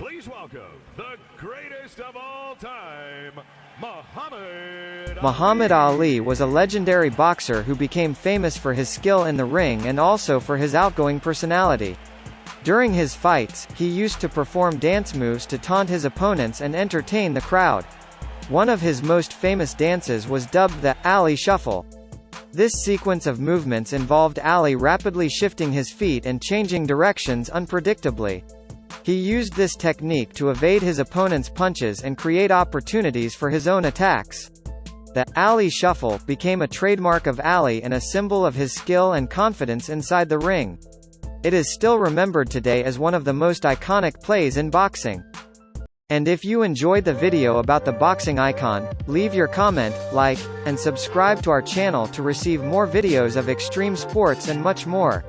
Please welcome the greatest of all time, Muhammad Muhammad Ali was a legendary boxer who became famous for his skill in the ring and also for his outgoing personality. During his fights, he used to perform dance moves to taunt his opponents and entertain the crowd. One of his most famous dances was dubbed the Ali Shuffle. This sequence of movements involved Ali rapidly shifting his feet and changing directions unpredictably. He used this technique to evade his opponent's punches and create opportunities for his own attacks. The Ali Shuffle became a trademark of Ali and a symbol of his skill and confidence inside the ring. It is still remembered today as one of the most iconic plays in boxing. And if you enjoyed the video about the boxing icon, leave your comment, like, and subscribe to our channel to receive more videos of extreme sports and much more.